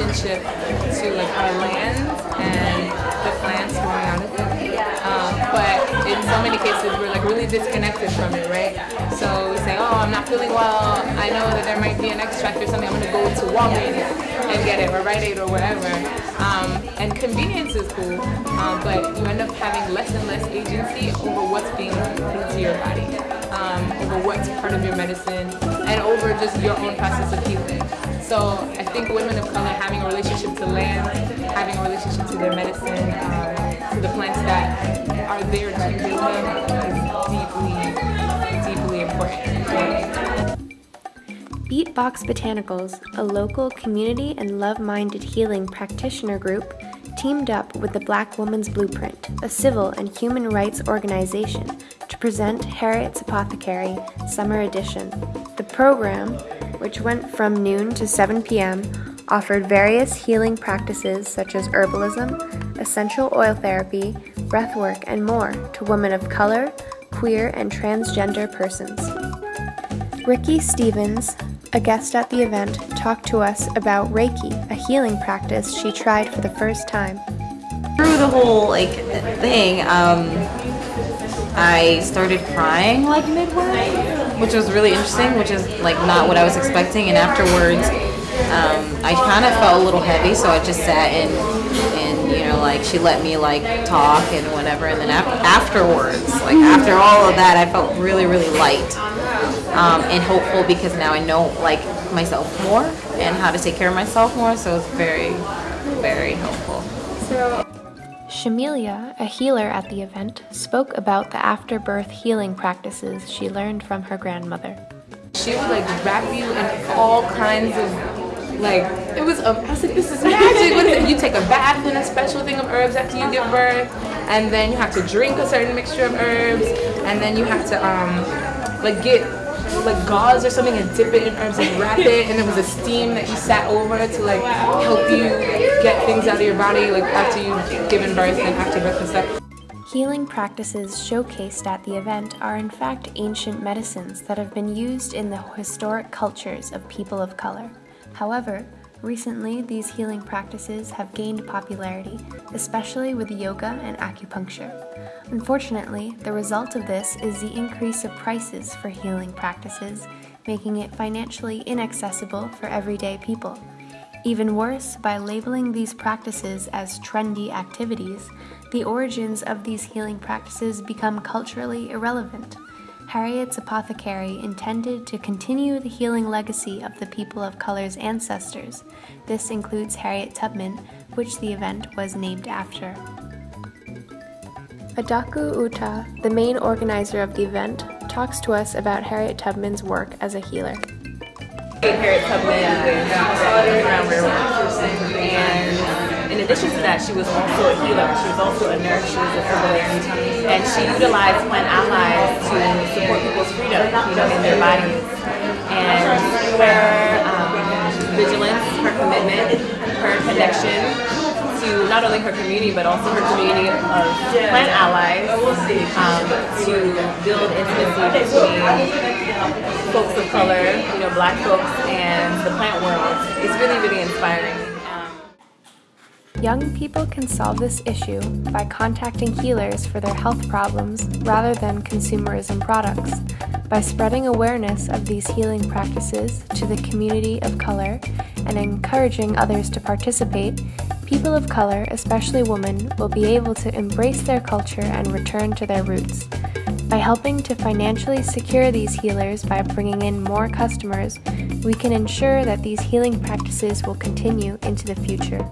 relationship to like our land and the plants growing out of it. Um, but in so many cases, we're like really disconnected from it, right? So we say, oh, I'm not feeling well. I know that there might be an extract or something. I'm going to go to Walgreens and get it, or Rite Aid, or wherever. Um, and convenience is cool, um, but you end up having less and less agency over what's being put into your body, um, over what's part of your medicine, and over just your own process of healing. So I think women of color having a relationship to land, having a relationship to their medicine, um, to the plants that are there to heal them is deeply, deeply important. Beatbox Botanicals, a local community and love-minded healing practitioner group, teamed up with the Black Women's Blueprint, a civil and human rights organization, to present Harriet's Apothecary Summer Edition. Program, which went from noon to 7 p.m., offered various healing practices such as herbalism, essential oil therapy, breathwork, and more to women of color, queer, and transgender persons. Ricky Stevens, a guest at the event, talked to us about Reiki, a healing practice she tried for the first time. Through the whole like thing, um, I started crying like midway, which was really interesting, which is like not what I was expecting. And afterwards, um, I kind of felt a little heavy, so I just sat and and you know like she let me like talk and whatever. And then af- afterwards, like after all of that, I felt really really light um, and hopeful because now I know like myself more and how to take care of myself more. So it's very, very helpful. Shamelia, a healer at the event, spoke about the afterbirth healing practices she learned from her grandmother. She would like wrap you in all kinds of like it was. Um, I was like, this is magic. You take a bath in a special thing of herbs after you give birth, and then you have to drink a certain mixture of herbs, and then you have to um like get like gauze or something and dip it in herbs and wrap it, and there was a steam that you sat over to like help you get things out of your body like after you've given birth and after birth and stuff. Healing practices showcased at the event are in fact ancient medicines that have been used in the historic cultures of people of color. However, recently these healing practices have gained popularity, especially with yoga and acupuncture. Unfortunately, the result of this is the increase of prices for healing practices, making it financially inaccessible for everyday people. Even worse, by labeling these practices as trendy activities, the origins of these healing practices become culturally irrelevant. Harriet's Apothecary intended to continue the healing legacy of the people of color's ancestors. This includes Harriet Tubman, which the event was named after. Adaku Utah, the main organizer of the event, talks to us about Harriet Tubman's work as a healer. Harriet Tubman with Underground Railroad. And in addition to that, she was also a healer. She was also a nurse. She was a herbalist. And she utilized plant allies to support people's freedom, you know, in their bodies. And her um, vigilance, her commitment, her connection to not only her community but also her community of plant allies um, to build intimacy between folks of color, you know, black folks and the plant world. It's really, really inspiring. Um, Young people can solve this issue by contacting healers for their health problems rather than consumerism products. By spreading awareness of these healing practices to the community of color and encouraging others to participate, people of color, especially women, will be able to embrace their culture and return to their roots. By helping to financially secure these healers by bringing in more customers, we can ensure that these healing practices will continue into the future.